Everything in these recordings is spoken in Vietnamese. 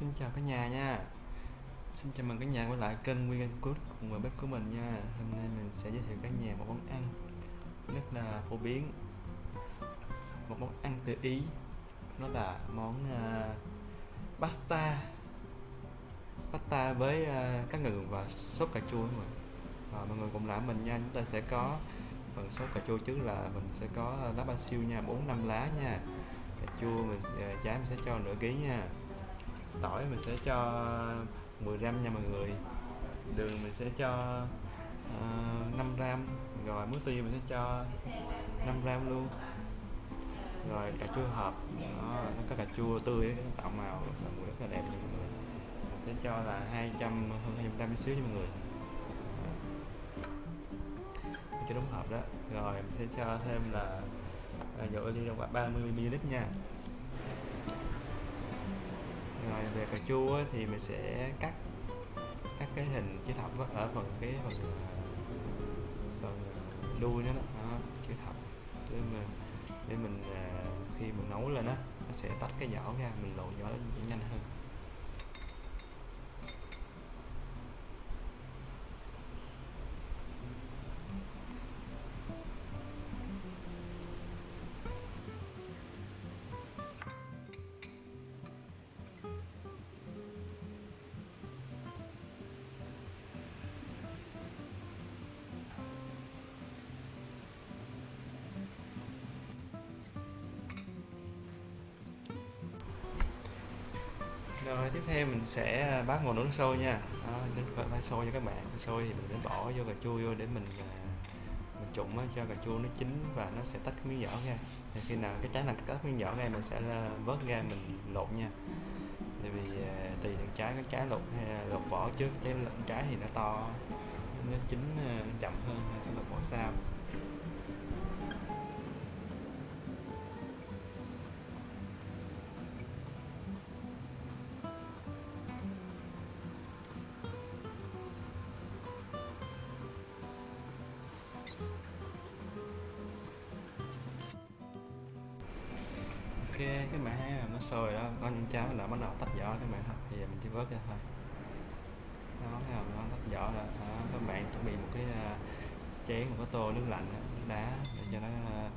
Xin chào cả nhà nha. Xin chào mừng cả nhà quay lại kênh Nguyên Anh cùng với bếp của mình nha. Hôm nay mình sẽ giới thiệu cả nhà một món ăn rất là phổ biến. Một món ăn từ Ý. Nó là món uh, pasta. Pasta với uh, cá ngừ và sốt cà chua mọi người và mọi người cùng làm mình nha. Chúng ta sẽ có phần sốt cà chua trước là mình sẽ có lá basil nha. 4 năm lá nha. Cà chua mình uh, trái mình sẽ cho nửa ký nha tỏi mình sẽ cho 10 gram nha mọi người. Đường mình sẽ cho ờ, uh, 5 gram rồi muối tiêu mình sẽ cho 5 gram luôn. Rồi cà chua hộp nó có cà chua tươi nó tạo màu và mùi rất là đẹp nha mọi người. Mình sẽ cho là 200 hơn 200 gram xíu nha mọi người. Cho đúng hộp đó. Rồi mình sẽ cho thêm là ờ, dầu ly khoảng 30 ml nha rồi về cà chua thì mình sẽ cắt cắt cái hình chữ thập ở phần cái phần phần đuôi nó đó, đó chữ thập. Để mình để mình à, khi mình nấu lên á nó sẽ tách cái vỏ ra mình lột vỏ nhanh hơn. Rồi tiếp theo mình sẽ à, bát nguồn nồi nước sôi nha. Đó, đến phải sôi cho các bạn. Sôi thì mình sẽ bỏ vô cà chua vô để mình à, mình trụng cho cà chua nó chín và nó sẽ tách cái miếng vỏ ra. Thì khi nào cái trái nào tách miếng vỏ ra mình sẽ à, vớt ra mình lột nha. Tại vì tùy từng trái cái trái lột hay lột vỏ trước trái trái thì nó to nó chín chậm hơn sẽ lột vỏ sau. Ok cái bạn nó sôi đó. Con cháo là bắt đầu tách vỏ các bạn thì mình chỉ vớt ra thôi. Nó thấy không nó tách vỏ rồi đó, các bạn chuẩn bị một cái uh, chén một cái tô nước lạnh nước đá để cho nó uh,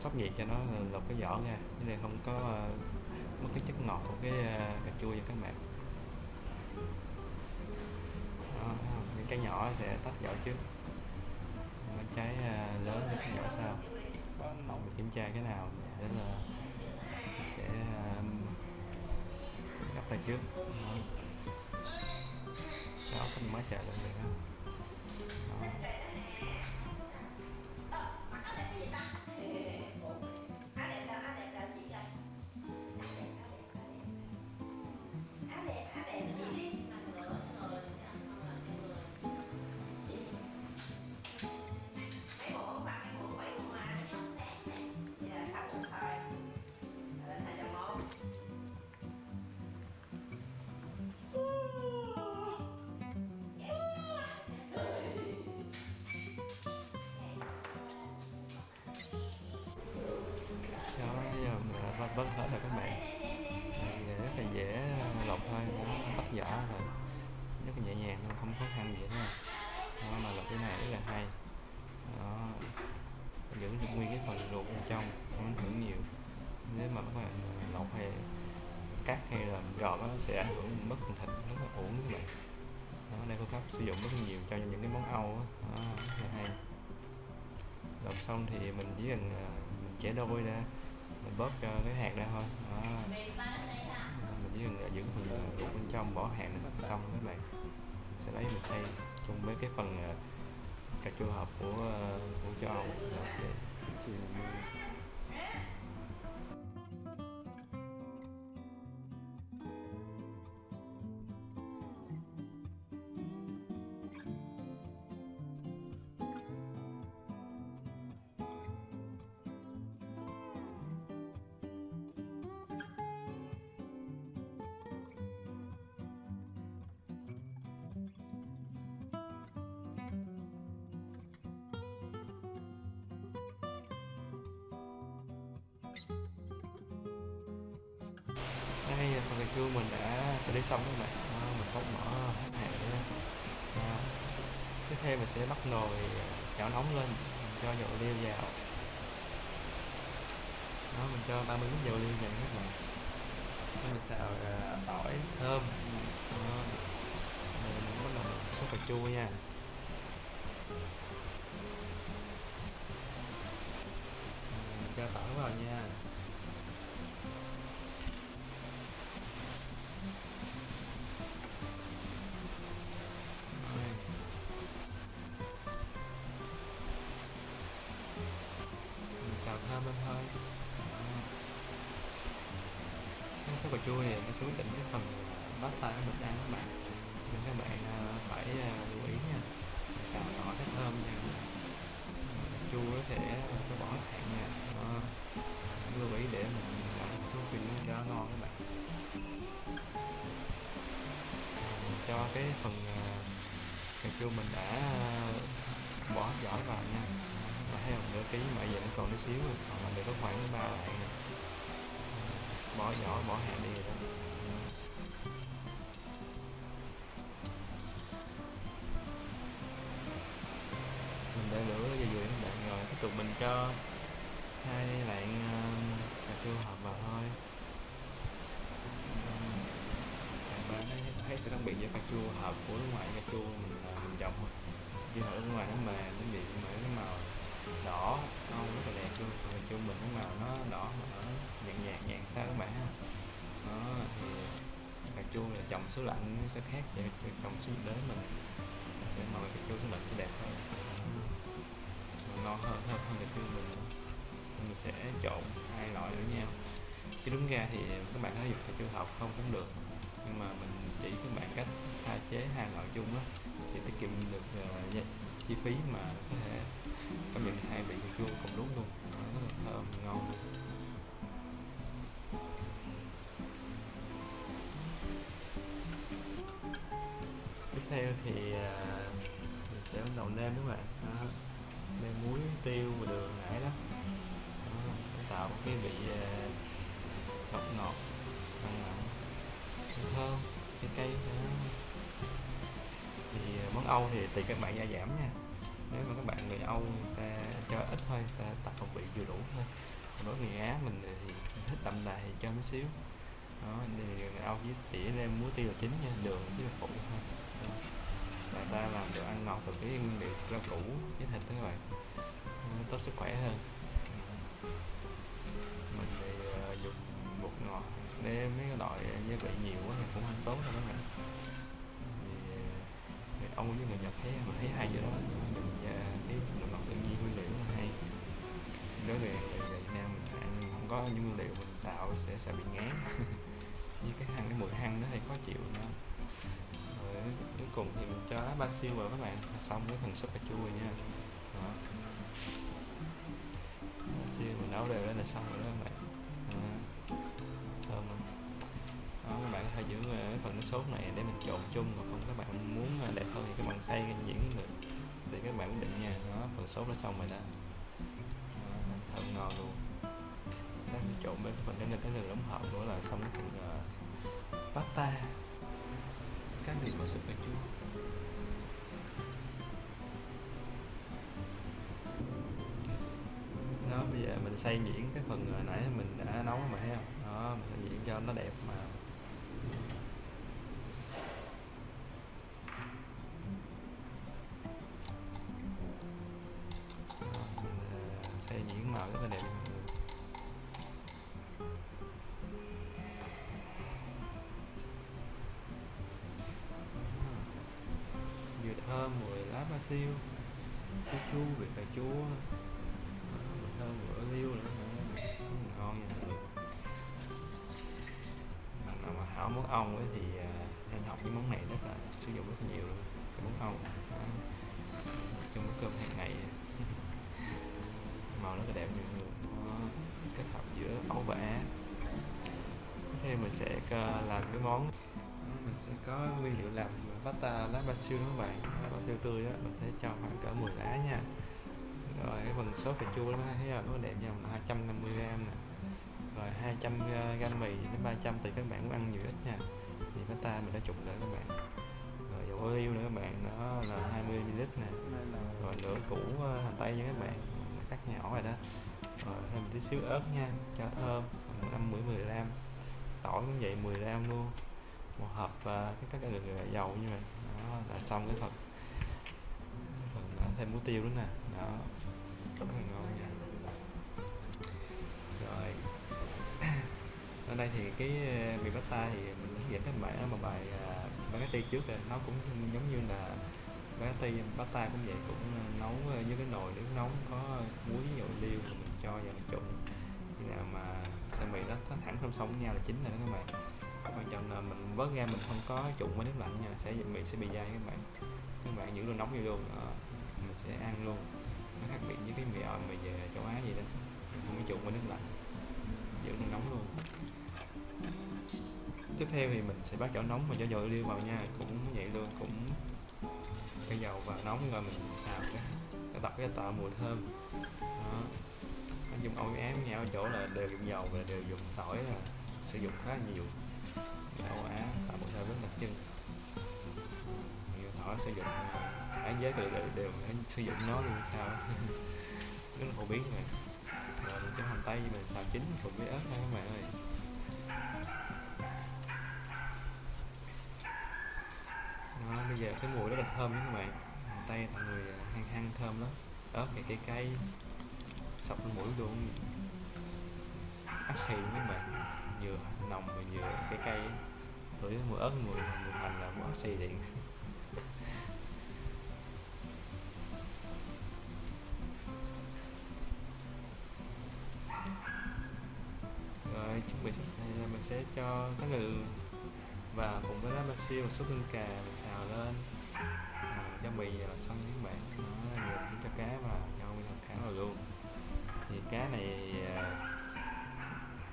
sốc nhiệt cho nó lột cái vỏ ra. Chứ này không có uh, mất cái chất ngọt của cái uh, cà chua cho các bạn đó, những cái nhỏ sẽ tách vỏ trước trái à, lớn thì cái nhỏ sau mình kiểm tra cái nào để là sẽ à, gấp lại trước. Đó. Mình mới chạy lên được đó. Rất luôn không khó khăn gì hết nha. Đó mà lột cái này rất là hay. Đó giữ được nguyên cái phần ruột bên trong không ảnh hưởng nhiều. Nếu mà các bạn lột hay cắt hay là gọt nó sẽ ảnh hưởng mất thịt rất là uổng các bạn. Đó đây phương pháp sử dụng rất là nhiều cho những cái món âu đó, đó rất là hay. Lột xong thì mình chỉ cần à, mình chẻ đôi ra mình bóp cho cái hạt ra thôi. Đó. mình chỉ cần à, giữ phần à, ruột bên trong bỏ hạt là xong các bạn sẽ lấy mình xay chung với cái phần à, cà chua hộp của à, của châu Âu. Dạ, Để đây phần cà chua mình đã xử lý xong các bạn mình tắt mở hết hệ nữa ờ, tiếp theo mình sẽ bắt nồi ờ, chảo nóng lên mình cho dầu liêu vào. Đó mình cho 30 lít dầu liêu vào các bạn đó, mình xào ờ, tỏi thơm. Đó. Mình bắt đầu số cà chua nha. Cho thẳng vào nha. Mình xào thơm lên thôi. Nước sốt cà chua này nó sẽ quyết định cái phần pasta của mình ăn các bạn. Nên các bạn à, phải à, lưu ý nha. Mình xào nhỏ cái thơm nha chu ờ, nó sẽ có bỏ hạn nha Đó. Ờ, lưu ý để mình làm một số pin nó cho ngon các bạn. Mình cho cái phần ờ, cà chua mình đã bỏ vỏ vào nha. Và thấy không nửa ký mà giờ nó còn tí xíu rồi còn mình được có khoảng ba lạng bỏ vỏ bỏ hạn đi rồi đó. Tiếp tục mình cho hai bạn ờ, cà chua hợp vào thôi. Bạn ba thấy, thấy sự khác biệt giữa cà chua hợp của nước ngoài cà chua mình ờ, mình trồng thôi. Chứ ở nước ngoài nó mềm nó bị mà cái màu đỏ ngon rất là đẹp luôn. Còn cà chua mình cái màu nó đỏ mà nó nhạt nhạt nhạt sao các bạn ha. Đó thì cà chua là trồng số lạnh nó sẽ khác vậy trồng số nhiệt đới mình. Sẽ màu cà chua số lạnh sẽ đẹp hơn ngon hơn hơn hơn cà mình mình sẽ trộn hai loại với nhau chứ đúng ra thì các bạn có dùng cái chua học không cũng được nhưng mà mình chỉ các bạn cách pha chế hai loại chung á thì tiết kiệm được uh, chi- phí mà có thể cảm nhận hai vị cà chua cùng lúc luôn. Nó rất là thơm ngon. Tiếp theo thì uh, mình sẽ bắt đầu nêm các bạn đó. muối tiêu và đường nãy đó, nó tạo một cái vị à, ngọt ngọt mặn mặn thơm cái cây thì à, món Âu thì tùy các bạn gia giảm nha. Nếu mà các bạn người Âu người ta cho ít thôi người ta tạo vị vừa đủ thôi. Còn đối với người Á mình thì thích đậm đà thì cho một xíu. Đó thì người Âu với tỉa lên muối tiêu là chính nha đường với là phụ thôi là ta làm đồ ăn ngọt từ cái nguyên liệu rau củ với thịt đó các bạn. Ờ, tốt sức khỏe hơn. Mình thì uh, dùng bột ngọt để mấy cái loại gia vị nhiều quá thì cũng không tốt đâu các bạn. Thì ờ, Âu với người Nhật thấy mình thấy hay vậy đó. Dùng cái đồ ngọt tự nhiên nguyên liệu là hay. Đối với người Việt Nam mình ăn không có những nguyên liệu mình tạo sẽ sẽ bị ngán. Như cái hăng cái mùi hăng nó thì khó chịu nữa cuối cùng thì mình cho lá basil vào các bạn. Là xong cái phần súp cà chua rồi nha. Đó. basil mình nấu đều lên là xong rồi đó các bạn. Đó. thơm lắm. Đó các bạn có thể giữ ờ, cái phần sốt này để mình trộn chung. Còn không các bạn muốn ờ, đẹp hơn thì các bạn xay nhuyễn được. Để các bạn quyết định nha. Đó phần sốt đã xong rồi đó, đó thơm ngon luôn. Trộn với phần cái này cái nền đóng hộp nữa là xong cái phần uh, pasta cá đường và súp cà chua bây giờ mình xay nhuyễn cái phần à, nãy mình đã nấu mà, thấy không? Đó, mình xay nhuyễn cho nó đẹp mà. Siêu. Cái chú vị cà chua Đó, thơm vừa liêu nữa ngon nha mọi người. Bạn nào mà hảo món ong ấy thì à, nên học cái món này rất là sử dụng rất nhiều luôn. Cái món ong à, trong cái cơm hàng ngày. Màu rất là đẹp nha mọi người kết hợp giữa ấu và Á. Mình sẽ ờ, làm cái món. Mình sẽ có nguyên liệu làm pasta lá basil đó các bạn? Lá basil tươi á mình sẽ cho khoảng cỡ 10 lá nha. Rồi cái phần sốt cà chua đó thấy không? Nó đẹp nha 250 gram nè. Rồi 200 ờ, gram mì đến 300 thì các bạn muốn ăn nhiều ít nha. Thì pasta mình đã trụng lại các bạn. Rồi dầu ô liu nữa các bạn đó là 20 ml nè. Rồi nửa củ ờ, hành tây nha các bạn. Cắt nhỏ rồi đó. Rồi thêm một tí xíu ớt nha cho thơm năm mười mười gram. Tỏi cũng vậy 10 gram luôn một hộp uh, cái các cái dầu như vậy. Đó là xong cái phần cái phần uh, thêm muối tiêu nữa nè. Đó rất là ngon nha. Rồi. Ở đây thì cái mì bát tai thì mình hướng dẫn các bạn ở một bài uh, spaghetti ờ, trước rồi. Nó cũng giống như là bagatti bát tai cũng vậy cũng nấu như cái nồi nước nóng có muối dầu liêu mình cho vào mình trụng khi nào mà sợi mì đó nó thẳng song song với nhau là chín rồi đó các bạn quan trọng là mình vớt ra mình không có trụng với nước lạnh nha, sẽ bị sẽ bị dai các bạn. Các bạn giữ luôn nóng vô luôn đó. mình sẽ ăn luôn. Nó khác biệt với cái mì ỏi mì về châu Á gì đó. Mình không có trụng với nước lạnh. Giữ luôn nóng luôn. Tiếp theo thì mình sẽ bắt chảo nóng và cho dầu liêu vào nha, cũng vậy luôn, cũng cho dầu vào nóng rồi mình xào cái tập cái tạo mùi thơm. Đó. Anh dùng ổi ám nhau ở chỗ là đều dùng dầu và đều dùng tỏi là sử dụng khá nhiều. Âu Á tạo mùi thơm với một chân nhiều tỏi sử dụng án giới đều, đều, đều sử dụng nó luôn sao? Rất là phổ biến rồi rồi mình cho hành tây mình xào chín cùng với ớt thôi các bạn ơi. Đó, bây giờ cái mùi rất là thơm các bạn. Hành tây mọi người à, hăng hăng thơm lắm. Ớt thì cây cây sọc lên mũi luôn. Ác xì luôn các bạn. Vừa nồng và vừa cây cây ngửi mùa ớt mùa, mùa hành là mùa xì điện rồi chuẩn bị mình sẽ cho cá ngừ và cùng với lá ba siêu một số tương cà mình xào lên. À, cho mì xong những bạn. Nó vừa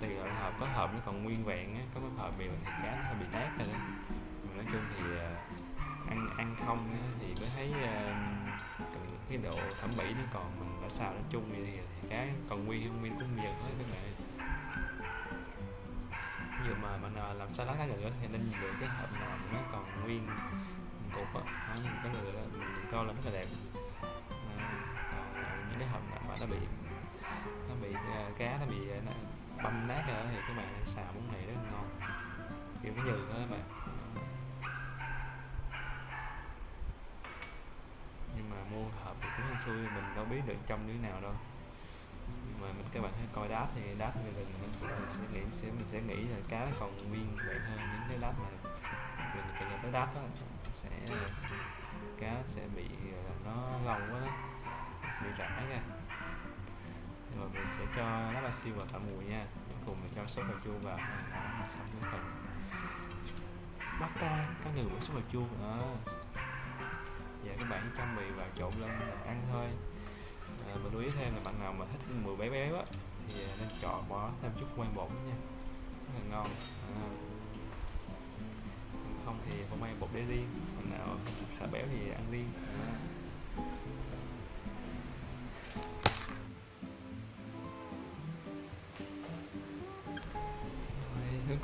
tùy loại hộp có hộp nó còn nguyên vẹn á có cái hộp bị thì cá nó hơi bị nát rồi đó. Mà nói chung thì à, ăn ăn không á, thì mới thấy à, cái độ thẩm mỹ nó còn mình đã xào nó chung thì, thì cá còn nguyên không? Nguyên cũng nhiều hết các bạn. Ví dụ mà mình làm làm salad cá ngừ thì nên lựa cái hộp nào nó còn nguyên cục á. Những nhìn cá ngừ mình coi là rất là đẹp. À, còn những cái hộp nào mà nó bị nó bị uh, cá nó bị uh, nó băm nát rồi thì các bạn xào món này rất là ngon. Kiểu cái nhừ đó các bạn. Nhưng mà mua hộp thì cũng hên xui, mình đâu biết được trong như thế nào đâu. Nhưng mà mình, các bạn hãy coi đáp thì đát mình mình sẽ nghĩ, sẽ mình sẽ nghĩ là cá còn nguyên vậy hơn những cái đáp mà mình từng tới đáp đó. Sẽ cá sẽ bị ờ, nó lồng quá đó. Sẽ bị rã ra rồi mình sẽ cho lá ba siêu vào tạo mùi nha. Cùng mình cho sốt cà chua vào. Ờ, Đó xong cái phần pasta có người bỏ sốt cà chua. Đó và các bạn cho mì vào trộn lên ăn thôi. À, mình lưu ý thêm là bạn nào mà thích mùi béo béo á thì nên chọn bỏ thêm chút ngoan bột nha. Rất là ngon. À. không thì không may bột để riêng. Còn nào sợ béo thì ăn riêng. À.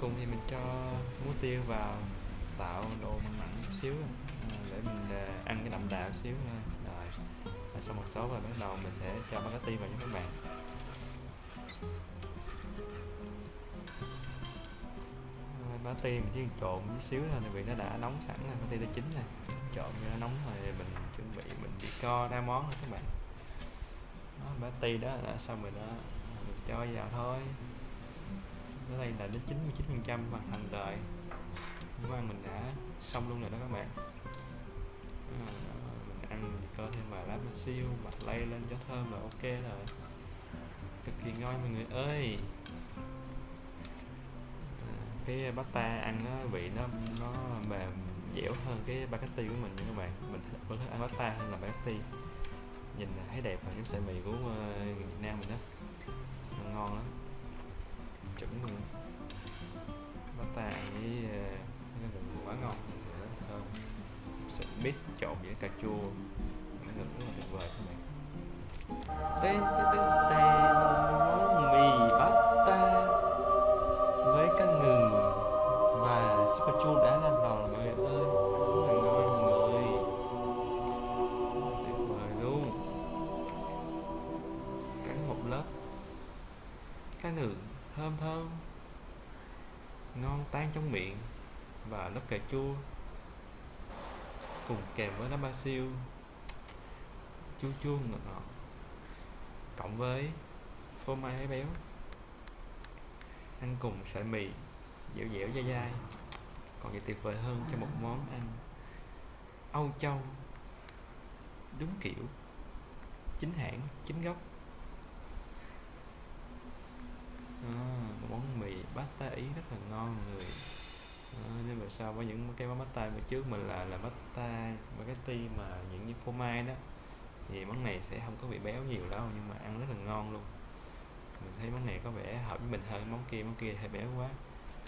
cùng thì mình cho muối tiêu vào tạo độ mặn chút xíu à, để mình ờ, ăn cái đậm đà chút xíu thôi rồi và sau một số rồi bắt đầu mình sẽ cho spaghetti vào cho các bạn. Spaghetti mình chỉ trộn chút xíu thôi vì nó đã nóng sẵn rồi spaghetti đã chín rồi. Trộn cho nó nóng rồi mình chuẩn bị mình chỉ co ra món thôi các bạn. Đó, spaghetti đó là xong rồi đó mình cho vào thôi ở đây là đến 99 phần trăm hoàn thành rồi món ăn mình đã xong luôn rồi đó các bạn. À, mình ăn có thêm vài lá siêu mặt lay lên cho thơm là ok rồi. Cực kỳ ngon mọi người ơi. À, cái pasta ăn nó vị nó nó mềm dẻo hơn cái spaghetti của mình nha các bạn. Mình vẫn thích ăn pasta hơn là spaghetti nhìn thấy đẹp và giống sợi mì của uh, Việt Nam mình đó. Ngon lắm chuẩn luôn. Pasta với uh, quá ngon thơm. Sợi mít trộn với cà chua. Nó rất là tuyệt vời các bạn. Tên tên tên miệng và lớp cà chua cùng kèm với lá ba siêu chua chua ngọt ngọt cộng với phô mai béo ăn cùng sợi mì dẻo dẻo dai dai. Còn gì tuyệt vời hơn cho một món ăn Âu Châu đúng kiểu chính hãng chính gốc. À, một món mì pasta ý rất là ngon người Ờ, à, nên mà so với những cái món tay bữa trước mình là là cái spaghetti mà những như phô mai đó thì món này sẽ không có bị béo nhiều đâu nhưng mà ăn rất là ngon luôn. Mình thấy món này có vẻ hợp với mình hơn món kia món kia hơi béo quá.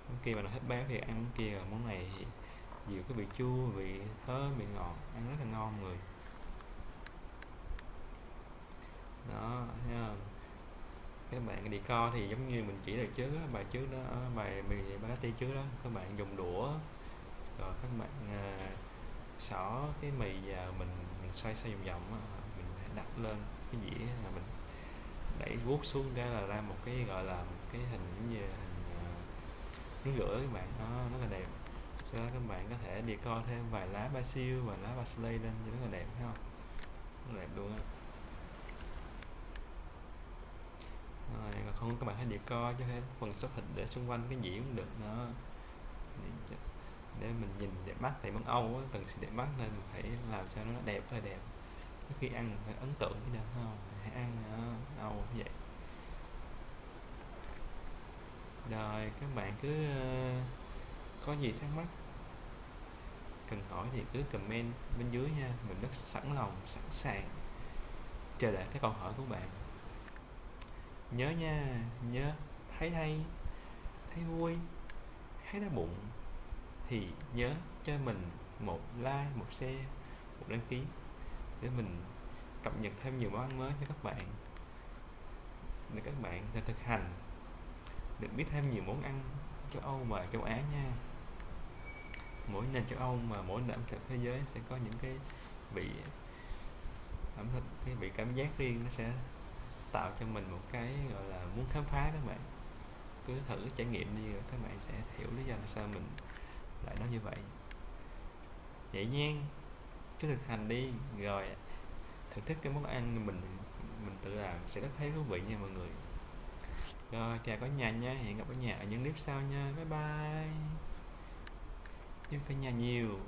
Món kia mà nó hết béo thì ăn món kia rồi món này thì nhiều cái vị chua vị thơm vị ngọt ăn rất là ngon người. Đó thấy không? Các bạn đi co thì giống như mình chỉ được trước đó, bài trước đó ờ, bài mì spaghetti trước đó. Các bạn dùng đũa rồi các bạn à, xỏ cái mì vào mình mình xoay xoay vòng vòng mình đặt lên cái dĩa là mình đẩy vuốt xuống ra là ra một cái gọi là một cái hình giống như hình à, nước rửa các bạn. Nó rất là đẹp. Sau đó các bạn có thể đi co thêm vài lá basil và lá parsley lên rất là đẹp thấy không? Rất là đẹp luôn á. Rồi còn không các bạn hãy decor cho thêm phần xuất hình để xung quanh cái gì cũng được nó để mình nhìn đẹp mắt thì món Âu á, cần sự đẹp mắt nên mình phải làm cho nó đẹp thôi đẹp. Trước khi ăn phải ấn tượng cái được không? Hãy ăn uh, Âu vậy. Rồi các bạn cứ uh, có gì thắc mắc cần hỏi thì cứ comment bên dưới nha. Mình rất sẵn lòng sẵn sàng chờ đợi cái câu hỏi của bạn nhớ nha, nhớ. Thấy hay, thấy vui, thấy đau bụng. Thì nhớ cho mình một like, một share, một đăng ký để mình cập nhật thêm nhiều món ăn mới cho các bạn. Để các bạn thể thực hành được biết thêm nhiều món ăn châu Âu và châu Á nha. Mỗi nền châu Âu mà mỗi nền ẩm thực thế giới sẽ có những cái vị ẩm thực, cái vị cảm giác riêng nó sẽ tạo cho mình một cái, gọi là, muốn khám phá các bạn. Cứ thử trải nghiệm đi rồi các bạn sẽ hiểu lý do sao mình lại nói như vậy. Vậy nha cứ thực hành đi. Rồi, thưởng thức cái món ăn mình mình tự làm sẽ rất thấy thú vị nha mọi người. Rồi, chào cả nhà nha. Hẹn gặp ở nhà ở những clip sau nha. Bye bye. Yêu cả nhà nhiều.